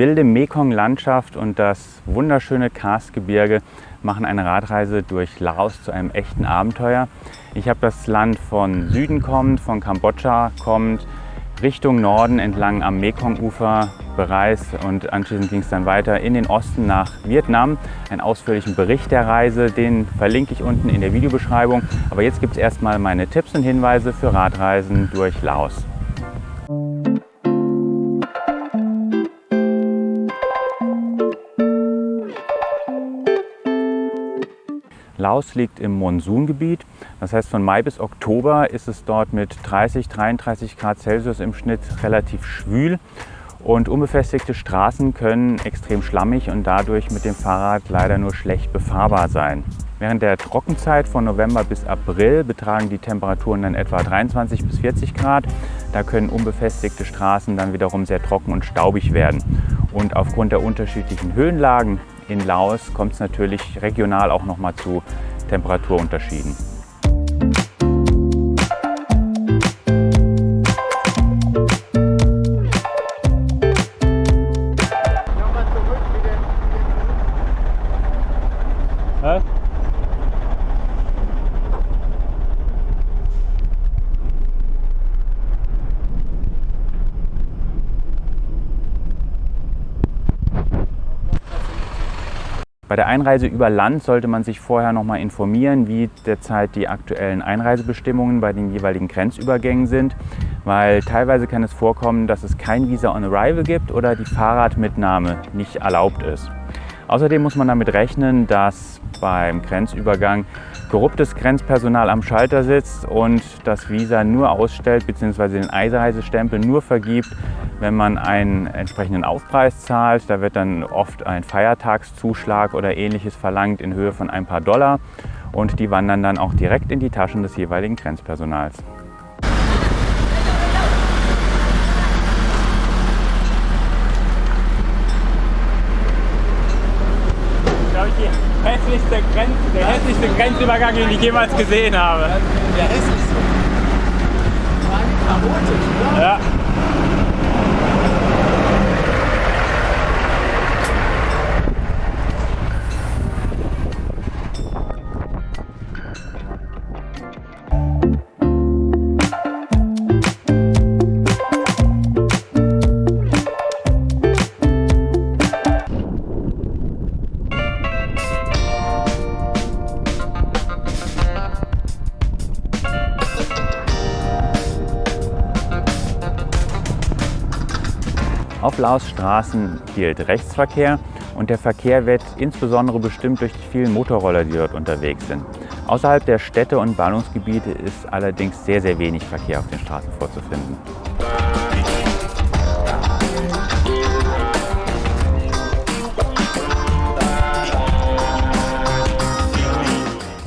Wilde Mekong-Landschaft und das wunderschöne Karstgebirge machen eine Radreise durch Laos zu einem echten Abenteuer. Ich habe das Land von Süden kommend, von Kambodscha kommend, Richtung Norden entlang am Mekong-Ufer bereist und anschließend ging es dann weiter in den Osten nach Vietnam. Einen ausführlichen Bericht der Reise, den verlinke ich unten in der Videobeschreibung. Aber jetzt gibt es erstmal meine Tipps und Hinweise für Radreisen durch Laos. Laos liegt im Monsungebiet. Das heißt, von Mai bis Oktober ist es dort mit 30, 33 Grad Celsius im Schnitt relativ schwül. Und unbefestigte Straßen können extrem schlammig und dadurch mit dem Fahrrad leider nur schlecht befahrbar sein. Während der Trockenzeit von November bis April betragen die Temperaturen dann etwa 23 bis 40 Grad. Da können unbefestigte Straßen dann wiederum sehr trocken und staubig werden. Und aufgrund der unterschiedlichen Höhenlagen in Laos kommt es natürlich regional auch nochmal zu Temperaturunterschieden. Bei der Einreise über Land sollte man sich vorher noch mal informieren, wie derzeit die aktuellen Einreisebestimmungen bei den jeweiligen Grenzübergängen sind, weil teilweise kann es vorkommen, dass es kein Visa on Arrival gibt oder die Fahrradmitnahme nicht erlaubt ist. Außerdem muss man damit rechnen, dass beim Grenzübergang korruptes Grenzpersonal am Schalter sitzt und das Visa nur ausstellt bzw. den Einreisestempel nur vergibt, wenn man einen entsprechenden Aufpreis zahlt. Da wird dann oft ein Feiertagszuschlag oder ähnliches verlangt in Höhe von ein paar Dollar und die wandern dann auch direkt in die Taschen des jeweiligen Grenzpersonals. hässlichste Grenz, der hässlichste Grenzübergang, den ich jemals gesehen habe. Der hässlichste? Chaotisch, oder? Ja. Laos Straßen gilt Rechtsverkehr und der Verkehr wird insbesondere bestimmt durch die vielen Motorroller, die dort unterwegs sind. Außerhalb der Städte und Ballungsgebiete ist allerdings sehr, sehr wenig Verkehr auf den Straßen vorzufinden.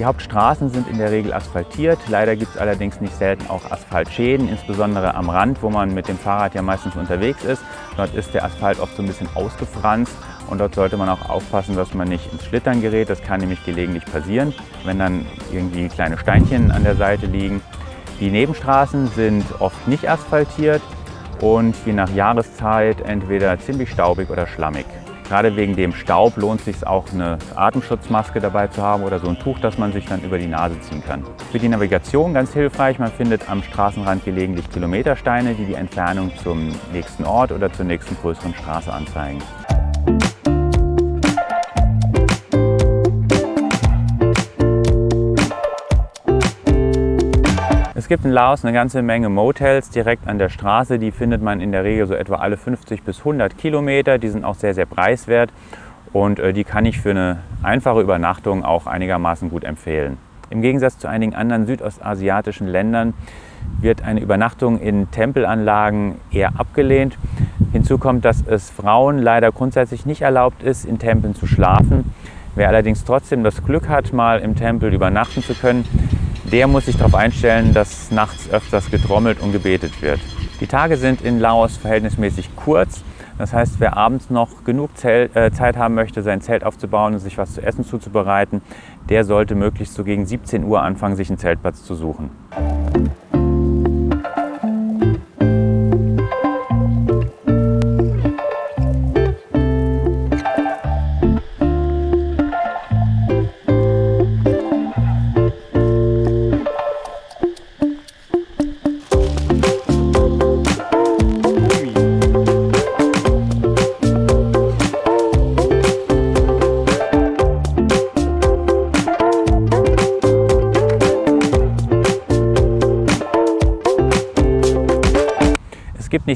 Die Hauptstraßen sind in der Regel asphaltiert. Leider gibt es allerdings nicht selten auch Asphaltschäden, insbesondere am Rand, wo man mit dem Fahrrad ja meistens unterwegs ist. Dort ist der Asphalt oft so ein bisschen ausgefranst und dort sollte man auch aufpassen, dass man nicht ins Schlittern gerät. Das kann nämlich gelegentlich passieren, wenn dann irgendwie kleine Steinchen an der Seite liegen. Die Nebenstraßen sind oft nicht asphaltiert und je nach Jahreszeit entweder ziemlich staubig oder schlammig. Gerade wegen dem Staub lohnt es sich auch eine Atemschutzmaske dabei zu haben oder so ein Tuch, das man sich dann über die Nase ziehen kann. Für die Navigation ganz hilfreich, man findet am Straßenrand gelegentlich Kilometersteine, die die Entfernung zum nächsten Ort oder zur nächsten größeren Straße anzeigen. Es gibt in Laos eine ganze Menge Motels direkt an der Straße. Die findet man in der Regel so etwa alle 50 bis 100 Kilometer. Die sind auch sehr, sehr preiswert und äh, die kann ich für eine einfache Übernachtung auch einigermaßen gut empfehlen. Im Gegensatz zu einigen anderen südostasiatischen Ländern wird eine Übernachtung in Tempelanlagen eher abgelehnt. Hinzu kommt, dass es Frauen leider grundsätzlich nicht erlaubt ist, in Tempeln zu schlafen. Wer allerdings trotzdem das Glück hat, mal im Tempel übernachten zu können, der muss sich darauf einstellen, dass nachts öfters getrommelt und gebetet wird. Die Tage sind in Laos verhältnismäßig kurz. Das heißt, wer abends noch genug Zelt, äh, Zeit haben möchte, sein Zelt aufzubauen und sich was zu essen zuzubereiten, der sollte möglichst so gegen 17 Uhr anfangen, sich einen Zeltplatz zu suchen.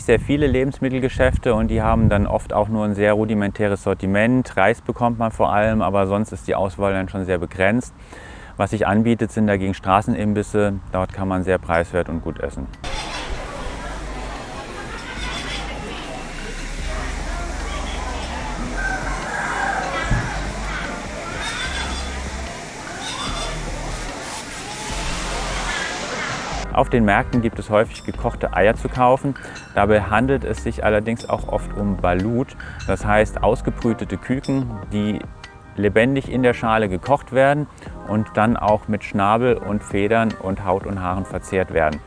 Sehr viele Lebensmittelgeschäfte und die haben dann oft auch nur ein sehr rudimentäres Sortiment. Reis bekommt man vor allem, aber sonst ist die Auswahl dann schon sehr begrenzt. Was sich anbietet, sind dagegen Straßenimbisse. Dort kann man sehr preiswert und gut essen. Auf den Märkten gibt es häufig gekochte Eier zu kaufen. Dabei handelt es sich allerdings auch oft um Balut, das heißt ausgebrütete Küken, die lebendig in der Schale gekocht werden und dann auch mit Schnabel und Federn und Haut und Haaren verzehrt werden.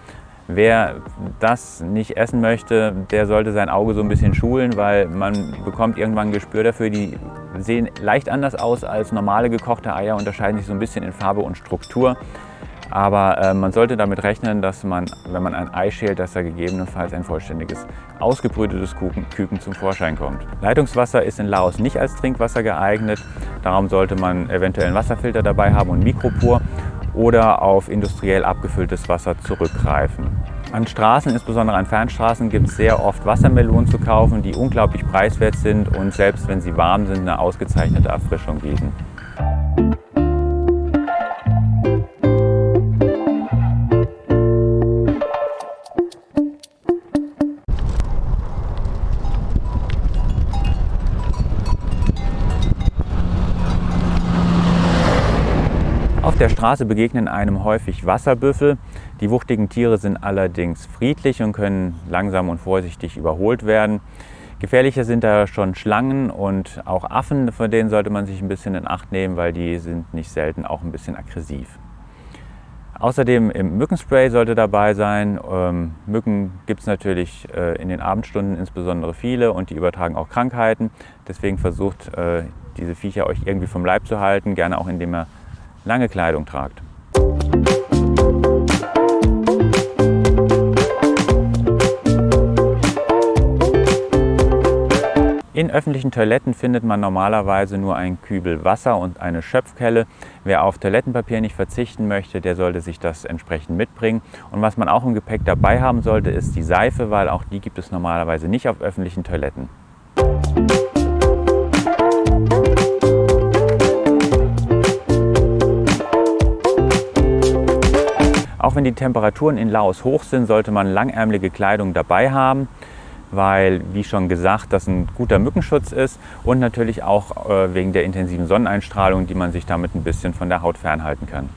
Wer das nicht essen möchte, der sollte sein Auge so ein bisschen schulen, weil man bekommt irgendwann ein Gespür dafür. Die sehen leicht anders aus als normale gekochte Eier, unterscheiden sich so ein bisschen in Farbe und Struktur. Aber äh, man sollte damit rechnen, dass man, wenn man ein Ei schält, dass da gegebenenfalls ein vollständiges, ausgebrütetes Kuchen, Küken zum Vorschein kommt. Leitungswasser ist in Laos nicht als Trinkwasser geeignet. Darum sollte man eventuell einen Wasserfilter dabei haben und Mikropur oder auf industriell abgefülltes Wasser zurückgreifen. An Straßen, insbesondere an Fernstraßen, gibt es sehr oft Wassermelonen zu kaufen, die unglaublich preiswert sind und selbst wenn sie warm sind, eine ausgezeichnete Erfrischung bieten. Der Straße begegnen einem häufig Wasserbüffel. Die wuchtigen Tiere sind allerdings friedlich und können langsam und vorsichtig überholt werden. Gefährlicher sind da schon Schlangen und auch Affen, von denen sollte man sich ein bisschen in Acht nehmen, weil die sind nicht selten auch ein bisschen aggressiv. Außerdem im Mückenspray sollte dabei sein. Ähm, Mücken gibt es natürlich äh, in den Abendstunden insbesondere viele und die übertragen auch Krankheiten. Deswegen versucht äh, diese Viecher euch irgendwie vom Leib zu halten, gerne auch indem ihr lange Kleidung tragt. In öffentlichen Toiletten findet man normalerweise nur einen Kübel Wasser und eine Schöpfkelle. Wer auf Toilettenpapier nicht verzichten möchte, der sollte sich das entsprechend mitbringen. Und was man auch im Gepäck dabei haben sollte, ist die Seife, weil auch die gibt es normalerweise nicht auf öffentlichen Toiletten. Auch wenn die Temperaturen in Laos hoch sind, sollte man langärmelige Kleidung dabei haben, weil, wie schon gesagt, das ein guter Mückenschutz ist und natürlich auch äh, wegen der intensiven Sonneneinstrahlung, die man sich damit ein bisschen von der Haut fernhalten kann.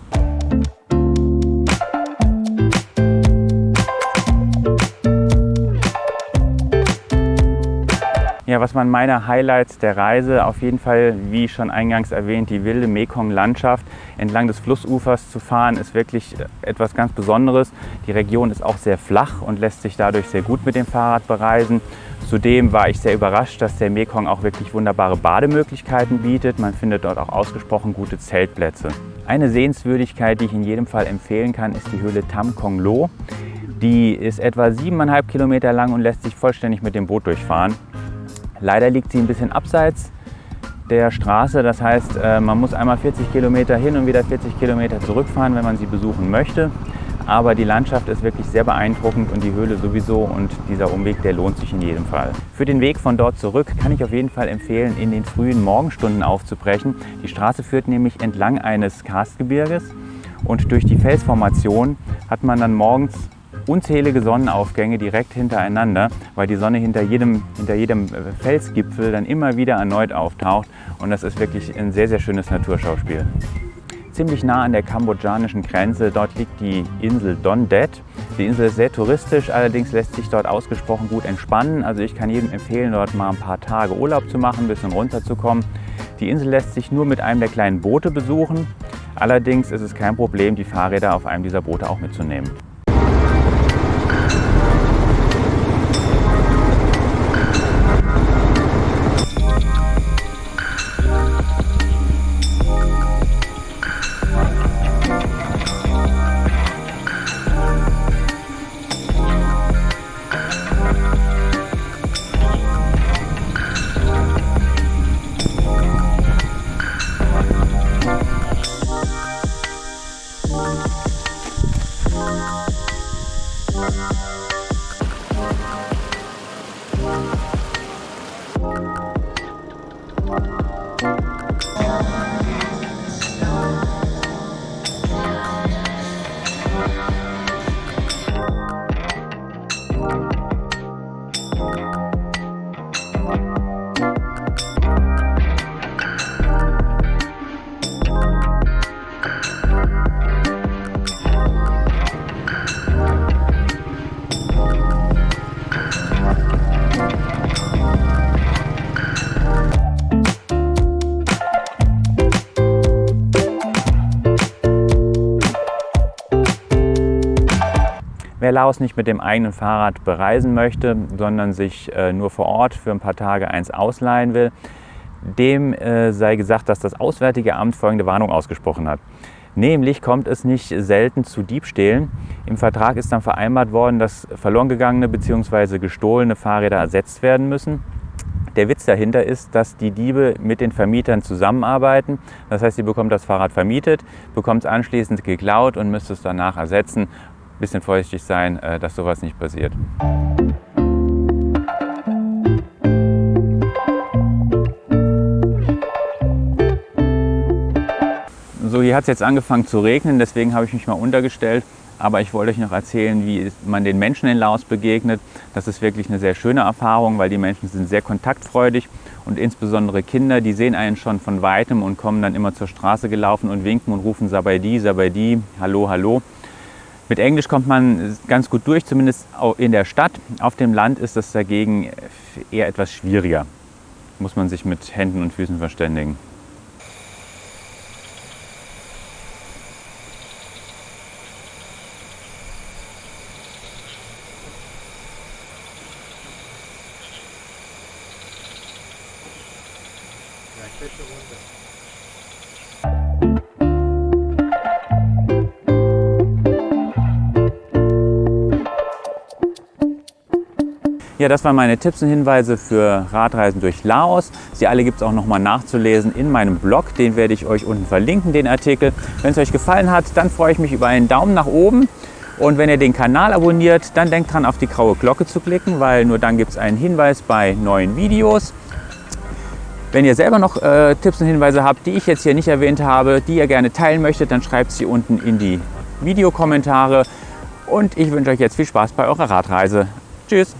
Ja, was waren meine Highlights der Reise? Auf jeden Fall, wie schon eingangs erwähnt, die wilde Mekong-Landschaft. Entlang des Flussufers zu fahren ist wirklich etwas ganz Besonderes. Die Region ist auch sehr flach und lässt sich dadurch sehr gut mit dem Fahrrad bereisen. Zudem war ich sehr überrascht, dass der Mekong auch wirklich wunderbare Bademöglichkeiten bietet. Man findet dort auch ausgesprochen gute Zeltplätze. Eine Sehenswürdigkeit, die ich in jedem Fall empfehlen kann, ist die Höhle Tam Kong Lo. Die ist etwa siebeneinhalb Kilometer lang und lässt sich vollständig mit dem Boot durchfahren. Leider liegt sie ein bisschen abseits der Straße. Das heißt, äh, man muss einmal 40 Kilometer hin und wieder 40 Kilometer zurückfahren, wenn man sie besuchen möchte. Aber die Landschaft ist wirklich sehr beeindruckend und die Höhle sowieso und dieser Umweg, der lohnt sich in jedem Fall. Für den Weg von dort zurück kann ich auf jeden Fall empfehlen, in den frühen Morgenstunden aufzubrechen. Die Straße führt nämlich entlang eines Karstgebirges und durch die Felsformation hat man dann morgens unzählige Sonnenaufgänge direkt hintereinander, weil die Sonne hinter jedem, hinter jedem äh, Felsgipfel dann immer wieder erneut auftaucht und das ist wirklich ein sehr, sehr schönes Naturschauspiel. Ziemlich nah an der kambodschanischen Grenze, dort liegt die Insel Don Det. Die Insel ist sehr touristisch, allerdings lässt sich dort ausgesprochen gut entspannen. Also ich kann jedem empfehlen, dort mal ein paar Tage Urlaub zu machen, ein bisschen runterzukommen. Die Insel lässt sich nur mit einem der kleinen Boote besuchen. Allerdings ist es kein Problem, die Fahrräder auf einem dieser Boote auch mitzunehmen. Laos nicht mit dem eigenen Fahrrad bereisen möchte, sondern sich äh, nur vor Ort für ein paar Tage eins ausleihen will, dem äh, sei gesagt, dass das Auswärtige Amt folgende Warnung ausgesprochen hat. Nämlich kommt es nicht selten zu Diebstählen. Im Vertrag ist dann vereinbart worden, dass verloren gegangene bzw. gestohlene Fahrräder ersetzt werden müssen. Der Witz dahinter ist, dass die Diebe mit den Vermietern zusammenarbeiten. Das heißt, sie bekommt das Fahrrad vermietet, bekommt es anschließend geklaut und müsste es danach ersetzen. Ein bisschen vorsichtig sein, äh, dass sowas nicht passiert. So, hier hat es jetzt angefangen zu regnen, deswegen habe ich mich mal untergestellt. Aber ich wollte euch noch erzählen, wie man den Menschen in Laos begegnet. Das ist wirklich eine sehr schöne Erfahrung, weil die Menschen sind sehr kontaktfreudig und insbesondere Kinder, die sehen einen schon von Weitem und kommen dann immer zur Straße gelaufen und winken und rufen Sabaidi, Sabaidi, Hallo, Hallo. Mit Englisch kommt man ganz gut durch, zumindest in der Stadt. Auf dem Land ist das dagegen eher etwas schwieriger. Muss man sich mit Händen und Füßen verständigen. Ja, das waren meine Tipps und Hinweise für Radreisen durch Laos. Sie alle gibt es auch nochmal nachzulesen in meinem Blog. Den werde ich euch unten verlinken, den Artikel. Wenn es euch gefallen hat, dann freue ich mich über einen Daumen nach oben. Und wenn ihr den Kanal abonniert, dann denkt dran, auf die graue Glocke zu klicken, weil nur dann gibt es einen Hinweis bei neuen Videos. Wenn ihr selber noch äh, Tipps und Hinweise habt, die ich jetzt hier nicht erwähnt habe, die ihr gerne teilen möchtet, dann schreibt sie unten in die Videokommentare. Und ich wünsche euch jetzt viel Spaß bei eurer Radreise. Tschüss!